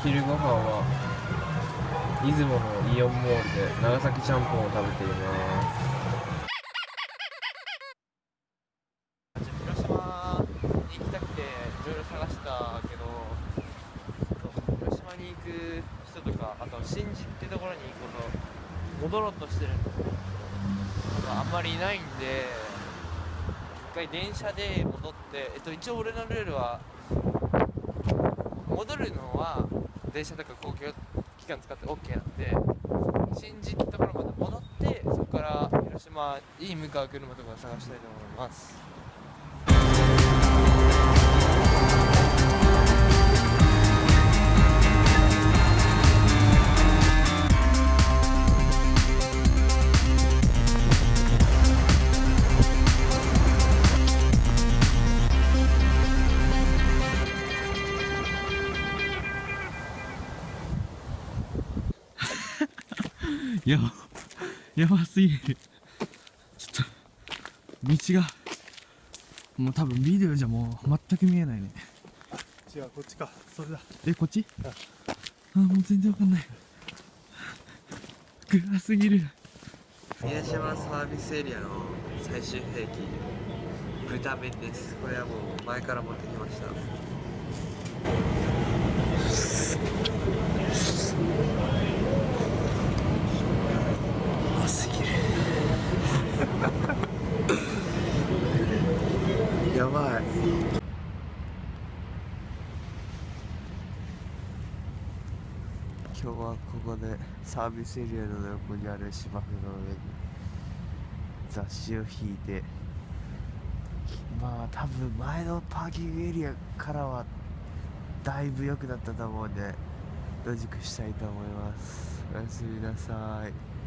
昼ご飯は出雲のイオンモールで長崎ちゃんぽんを食べています広島行きたくていろいろ探したけど広島に行く人とかあと新宿ってところに行くこと戻ろうとしてるんですけどあんまりいないんで一回電車で戻って、えっと、一応俺のルールは戻るのは電車とか公共機関使って OK なんで新宿ところまで戻ってそこから広島に向かう車とか探したいと思います。やばやばすぎるちょっと道がもう多分ビデオじゃもう全く見えないね。違うこっちか。それだ。えこっち？あもう全然わかんない。暗すぎる。宮島サービスエリアの最終兵器。豚麺です。これはもう前から持ってきましたうますぎるやばい今日はここでサービスエリアの横にある芝生の上に雑誌を引いて。まあ多分前のパーキングエリアからはだいぶ良くなったと思うんで野宿したいと思います。おやすみなさい。